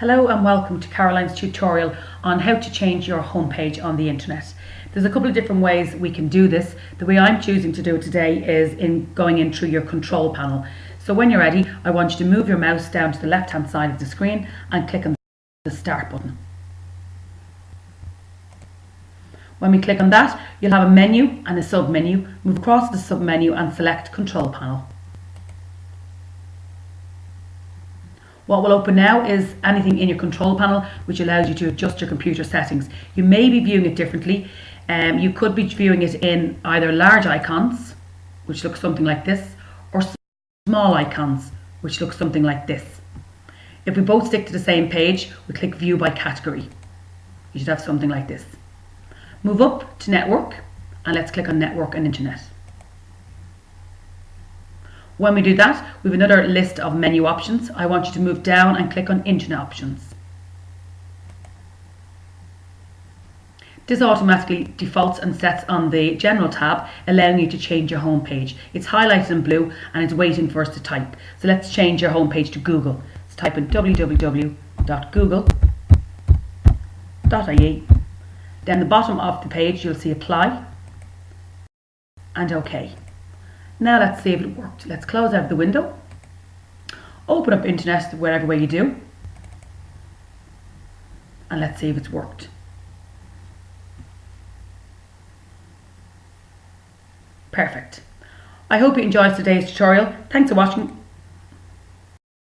Hello and welcome to Caroline's tutorial on how to change your homepage on the internet. There's a couple of different ways we can do this. The way I'm choosing to do it today is in going in through your control panel. So when you're ready, I want you to move your mouse down to the left hand side of the screen and click on the start button. When we click on that, you'll have a menu and a sub menu. Move across the sub menu and select control panel. What will open now is anything in your control panel which allows you to adjust your computer settings. You may be viewing it differently. Um, you could be viewing it in either large icons, which look something like this, or small icons, which look something like this. If we both stick to the same page, we click view by category. You should have something like this. Move up to network and let's click on network and internet. When we do that, we have another list of menu options. I want you to move down and click on Internet Options. This automatically defaults and sets on the General tab, allowing you to change your home page. It's highlighted in blue and it's waiting for us to type. So let's change your home page to Google. Let's type in www.google.ie. Then the bottom of the page you'll see Apply and OK. Now let's see if it worked. Let's close out the window. Open up internet wherever way you do. And let's see if it's worked. Perfect. I hope you enjoyed today's tutorial. Thanks for watching.